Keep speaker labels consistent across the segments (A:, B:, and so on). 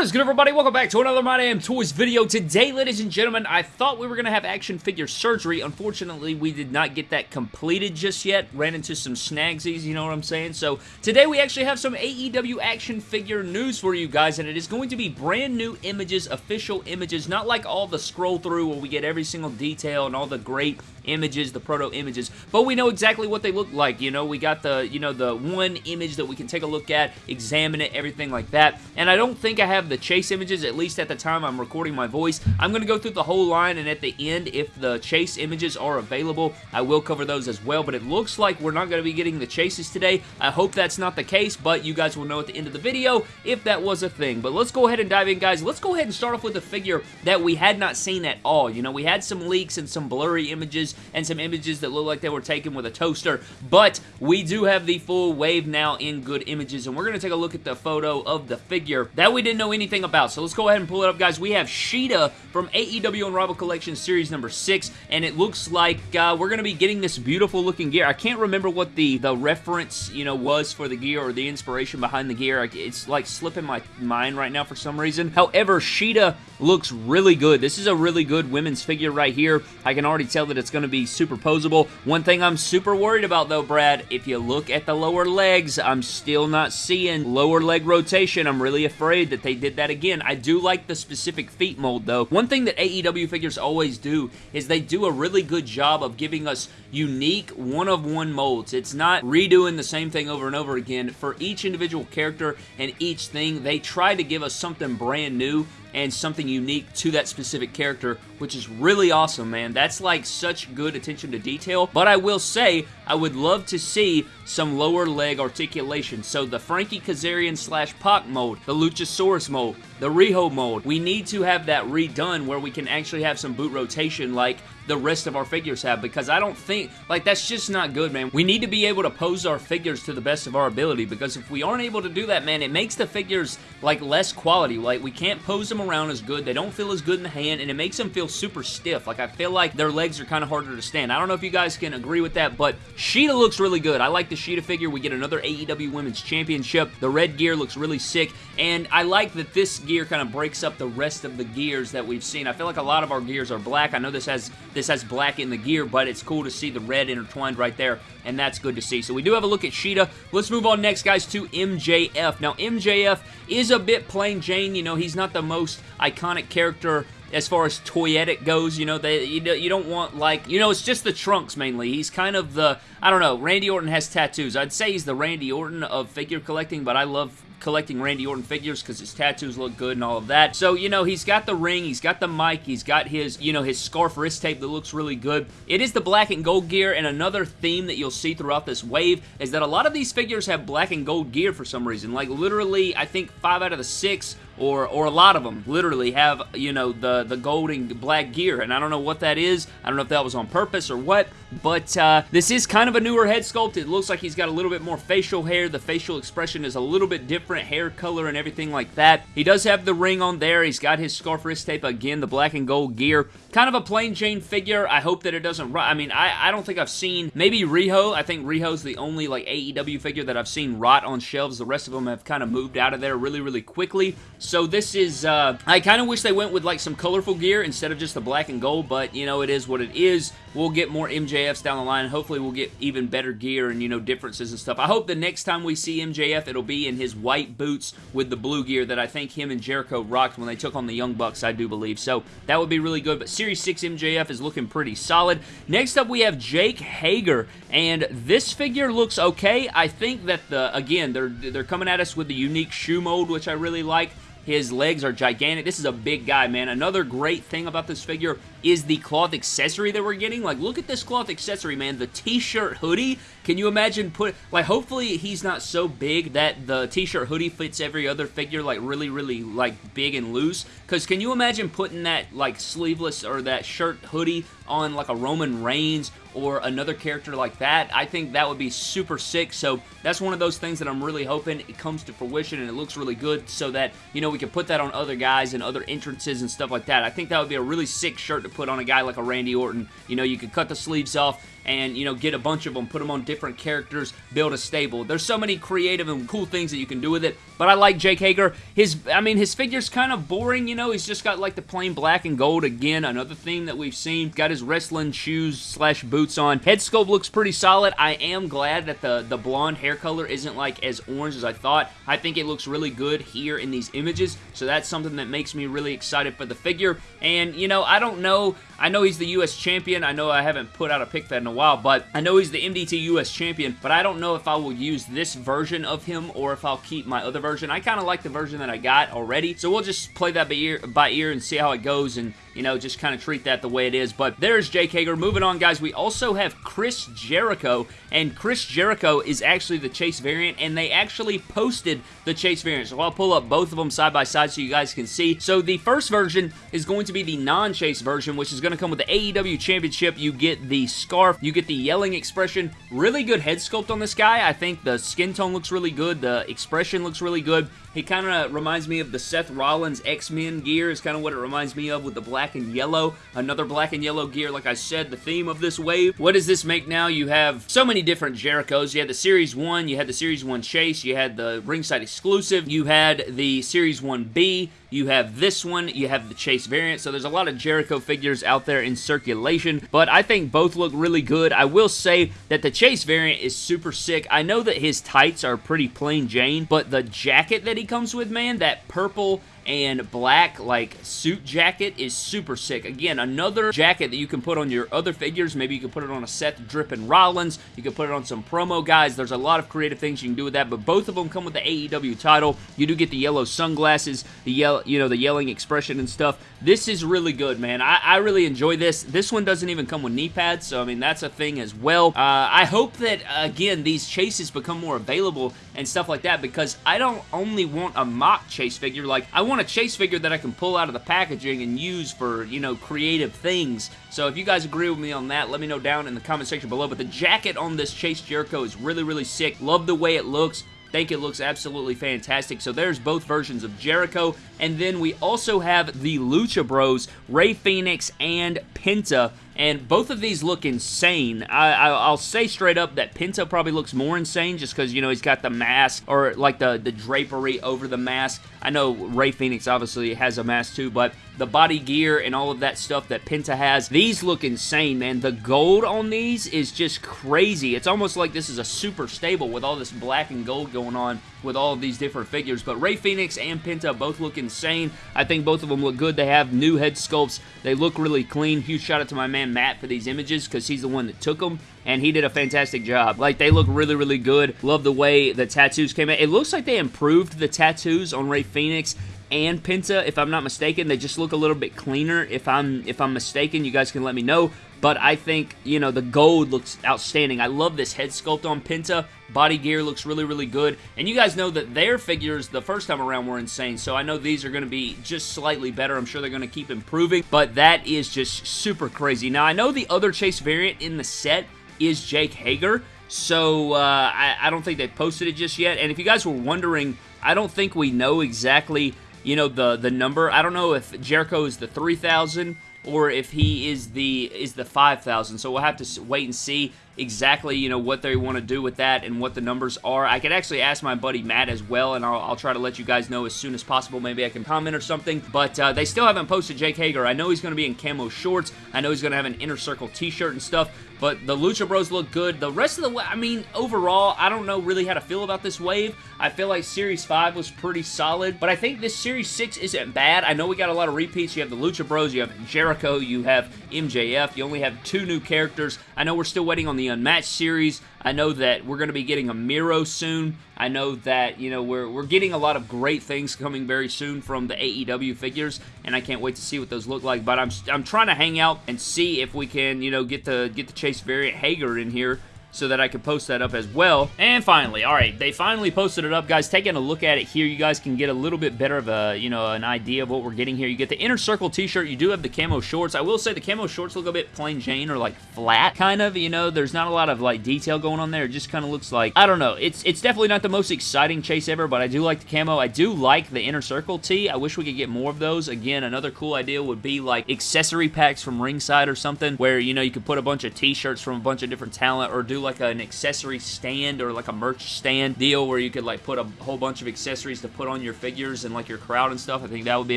A: What is good, everybody? Welcome back to another My Damn Toys video. Today, ladies and gentlemen, I thought we were going to have action figure surgery. Unfortunately, we did not get that completed just yet. Ran into some snagsies, you know what I'm saying? So, today we actually have some AEW action figure news for you guys, and it is going to be brand new images, official images, not like all the scroll through where we get every single detail and all the great images, the proto images, but we know exactly what they look like, you know? We got the, you know, the one image that we can take a look at, examine it, everything like that, and I don't think I have the chase images, at least at the time I'm recording my voice. I'm going to go through the whole line, and at the end, if the chase images are available, I will cover those as well, but it looks like we're not going to be getting the chases today. I hope that's not the case, but you guys will know at the end of the video if that was a thing. But let's go ahead and dive in, guys. Let's go ahead and start off with a figure that we had not seen at all. You know, we had some leaks and some blurry images and some images that look like they were taken with a toaster, but we do have the full wave now in good images, and we're going to take a look at the photo of the figure that we didn't know anything about. So let's go ahead and pull it up, guys. We have Shida from AEW Unrivaled Collection Series number 6, and it looks like uh, we're going to be getting this beautiful looking gear. I can't remember what the, the reference, you know, was for the gear or the inspiration behind the gear. It's like slipping my mind right now for some reason. However, Shida looks really good. This is a really good women's figure right here. I can already tell that it's going to be super posable. One thing I'm super worried about though, Brad, if you look at the lower legs, I'm still not seeing lower leg rotation. I'm really afraid that they did that again. I do like the specific feet mold though. One thing that AEW figures always do is they do a really good job of giving us unique one-of-one -one molds. It's not redoing the same thing over and over again. For each individual character and each thing, they try to give us something brand new and something unique to that specific character, which is really awesome, man. That's like such good attention to detail. But I will say, I would love to see some lower leg articulation. So the Frankie Kazarian slash Pac mode, the Luchasaurus mode, the Riho mode, we need to have that redone where we can actually have some boot rotation like the rest of our figures have because I don't think, like, that's just not good, man. We need to be able to pose our figures to the best of our ability because if we aren't able to do that, man, it makes the figures, like, less quality. Like, we can't pose them around as good. They don't feel as good in the hand, and it makes them feel super stiff. Like, I feel like their legs are kind of harder to stand. I don't know if you guys can agree with that, but Shida looks really good. I like the Shida figure. We get another AEW Women's Championship. The red gear looks really sick, and I like that this gear kind of breaks up the rest of the gears that we've seen. I feel like a lot of our gears are black. I know this has has black in the gear, but it's cool to see the red intertwined right there, and that's good to see. So we do have a look at Shida. Let's move on next, guys, to MJF. Now, MJF is a bit plain Jane. You know, he's not the most iconic character as far as toyetic goes. You know, they you don't want like you know it's just the trunks mainly. He's kind of the I don't know. Randy Orton has tattoos. I'd say he's the Randy Orton of figure collecting, but I love collecting Randy Orton figures because his tattoos look good and all of that. So, you know, he's got the ring, he's got the mic, he's got his, you know, his scarf wrist tape that looks really good. It is the black and gold gear, and another theme that you'll see throughout this wave is that a lot of these figures have black and gold gear for some reason. Like, literally, I think five out of the six or or a lot of them literally have you know the the gold and black gear and I don't know what that is I don't know if that was on purpose or what but uh, this is kind of a newer head sculpt it looks like he's got a little bit more facial hair the facial expression is a little bit different hair color and everything like that. He does have the ring on there. He's got his scarf wrist tape again, the black and gold gear. Kind of a plain Jane figure. I hope that it doesn't rot. I mean, I, I don't think I've seen, maybe Riho. I think Riho's the only like AEW figure that I've seen rot on shelves. The rest of them have kind of moved out of there really, really quickly. So this is, uh, I kind of wish they went with like some colorful gear instead of just the black and gold, but you know, it is what it is. We'll get more MJFs down the line. Hopefully we'll get even better gear and, you know, differences and stuff. I hope the next time we see MJF, it'll be in his white boots with the blue gear that I think him and Jericho rocked when they took on the Young Bucks, I do believe. So that would be really good. But Series 6 MJF is looking pretty solid. Next up, we have Jake Hager. And this figure looks okay. I think that, the again, they're, they're coming at us with the unique shoe mold, which I really like. His legs are gigantic. This is a big guy, man. Another great thing about this figure is the cloth accessory that we're getting. Like, look at this cloth accessory, man. The t-shirt hoodie. Can you imagine put... Like, hopefully he's not so big that the t-shirt hoodie fits every other figure, like, really, really, like, big and loose. Because can you imagine putting that, like, sleeveless or that shirt hoodie on, like, a Roman Reigns or another character like that? I think that would be super sick. So, that's one of those things that I'm really hoping it comes to fruition and it looks really good so that, you know, we can put that on other guys and other entrances and stuff like that. I think that would be a really sick shirt to put on a guy like a Randy Orton. You know, you could cut the sleeves off and you know get a bunch of them put them on different characters build a stable. There's so many creative and cool things that you can do with it but I like Jake Hager. His I mean his figure's kind of boring you know he's just got like the plain black and gold again another theme that we've seen. Got his wrestling shoes slash boots on. Head sculpt looks pretty solid. I am glad that the the blonde hair color isn't like as orange as I thought. I think it looks really good here in these images so that's something that makes me really excited for the figure. And you know I don't know. I know he's the US champion. I know I haven't put out a pick that a while, but I know he's the MDT US champion, but I don't know if I will use this version of him or if I'll keep my other version. I kind of like the version that I got already, so we'll just play that by ear, by ear and see how it goes and you know, just kind of treat that the way it is. But there's Jake Hager. Moving on, guys, we also have Chris Jericho, and Chris Jericho is actually the Chase variant, and they actually posted the Chase variant. So I'll pull up both of them side by side so you guys can see. So the first version is going to be the non-Chase version, which is going to come with the AEW Championship. You get the scarf, you get the yelling expression. Really good head sculpt on this guy. I think the skin tone looks really good. The expression looks really good. He kind of reminds me of the Seth Rollins X-Men gear is kind of what it reminds me of with the black and yellow. Another black and yellow gear, like I said, the theme of this wave. What does this make now? You have so many different Jerichos. You had the Series 1, you had the Series 1 Chase, you had the ringside exclusive, you had the Series 1B, you have this one, you have the Chase variant, so there's a lot of Jericho figures out there in circulation, but I think both look really good. I will say that the Chase variant is super sick. I know that his tights are pretty plain Jane, but the jacket that he comes with, man, that purple and black like suit jacket is super sick. Again, another jacket that you can put on your other figures. Maybe you can put it on a Seth Drippin' Rollins. You can put it on some promo guys. There's a lot of creative things you can do with that, but both of them come with the AEW title. You do get the yellow sunglasses, the yell, you know, the yelling expression and stuff. This is really good, man. I, I really enjoy this. This one doesn't even come with knee pads, so I mean, that's a thing as well. Uh, I hope that, again, these chases become more available and stuff like that because I don't only want a mock chase figure. Like, I want a chase figure that I can pull out of the packaging and use for, you know, creative things. So if you guys agree with me on that, let me know down in the comment section below. But the jacket on this Chase Jericho is really, really sick. Love the way it looks think it looks absolutely fantastic. So there's both versions of Jericho. And then we also have the Lucha Bros, Rey Fenix, and Penta. And both of these look insane. I, will say straight up that Penta probably looks more insane just because, you know, he's got the mask or like the, the drapery over the mask. I know Rey Fenix obviously has a mask too, but the body gear and all of that stuff that Penta has, these look insane, man. The gold on these is just crazy. It's almost like this is a super stable with all this black and gold going on with all of these different figures. But Rey Fenix and Penta both look insane. I think both of them look good. They have new head sculpts. They look really clean. Huge shout out to my man Matt for these images because he's the one that took them and he did a fantastic job. Like, they look really, really good. Love the way the tattoos came out. It looks like they improved the tattoos on Rey Fenix and Penta, if I'm not mistaken. They just look a little bit cleaner. If I'm if I'm mistaken, you guys can let me know. But I think, you know, the gold looks outstanding. I love this head sculpt on Penta. Body gear looks really, really good. And you guys know that their figures the first time around were insane. So I know these are going to be just slightly better. I'm sure they're going to keep improving. But that is just super crazy. Now, I know the other Chase variant in the set is Jake Hager. So uh, I, I don't think they posted it just yet. And if you guys were wondering, I don't think we know exactly you know, the the number. I don't know if Jericho is the 3,000 or if he is the is the 5,000. So we'll have to wait and see exactly, you know, what they want to do with that and what the numbers are. I could actually ask my buddy Matt as well, and I'll, I'll try to let you guys know as soon as possible. Maybe I can comment or something. But uh, they still haven't posted Jake Hager. I know he's going to be in camo shorts. I know he's going to have an Inner Circle t-shirt and stuff. But the Lucha Bros look good. The rest of the, I mean, overall, I don't know really how to feel about this wave. I feel like Series 5 was pretty solid, but I think this Series 6 isn't bad. I know we got a lot of repeats. You have the Lucha Bros, you have Jericho, you have MJF. You only have two new characters. I know we're still waiting on the Unmatched series. I know that we're going to be getting a Miro soon. I know that, you know, we're, we're getting a lot of great things coming very soon from the AEW figures, and I can't wait to see what those look like. But I'm, I'm trying to hang out and see if we can, you know, get the, get the Chase variant Hager in here so that I could post that up as well. And finally, all right, they finally posted it up, guys. Taking a look at it here, you guys can get a little bit better of a, you know, an idea of what we're getting here. You get the Inner Circle t-shirt. You do have the camo shorts. I will say the camo shorts look a bit plain Jane or like flat, kind of, you know. There's not a lot of like detail going on there. It just kind of looks like, I don't know. It's, it's definitely not the most exciting chase ever, but I do like the camo. I do like the Inner Circle tee. I wish we could get more of those. Again, another cool idea would be like accessory packs from ringside or something where, you know, you could put a bunch of t-shirts from a bunch of different talent or do like an accessory stand or like a merch stand deal where you could like put a whole bunch of accessories to put on your figures and like your crowd and stuff. I think that would be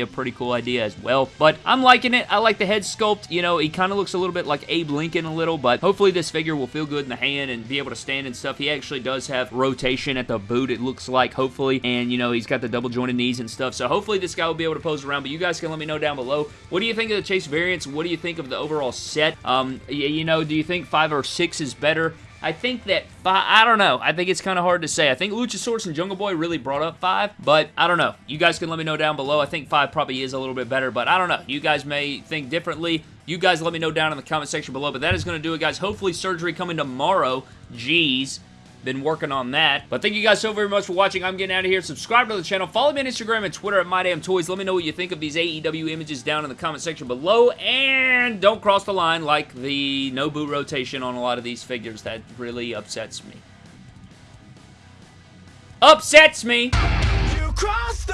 A: a pretty cool idea as well. But I'm liking it. I like the head sculpt. You know, he kind of looks a little bit like Abe Lincoln a little, but hopefully this figure will feel good in the hand and be able to stand and stuff. He actually does have rotation at the boot, it looks like, hopefully. And, you know, he's got the double jointed knees and stuff. So hopefully this guy will be able to pose around. But you guys can let me know down below. What do you think of the Chase variants? What do you think of the overall set? Um, you know, do you think 5 or 6 is better? I think that five, I don't know. I think it's kind of hard to say. I think Luchasaurus and Jungle Boy really brought up five, but I don't know. You guys can let me know down below. I think five probably is a little bit better, but I don't know. You guys may think differently. You guys let me know down in the comment section below, but that is going to do it, guys. Hopefully surgery coming tomorrow. Jeez been working on that. But thank you guys so very much for watching. I'm getting out of here. Subscribe to the channel. Follow me on Instagram and Twitter at MyDamnToys. Let me know what you think of these AEW images down in the comment section below. And don't cross the line like the no boot rotation on a lot of these figures. That really upsets me. Upsets me! You cross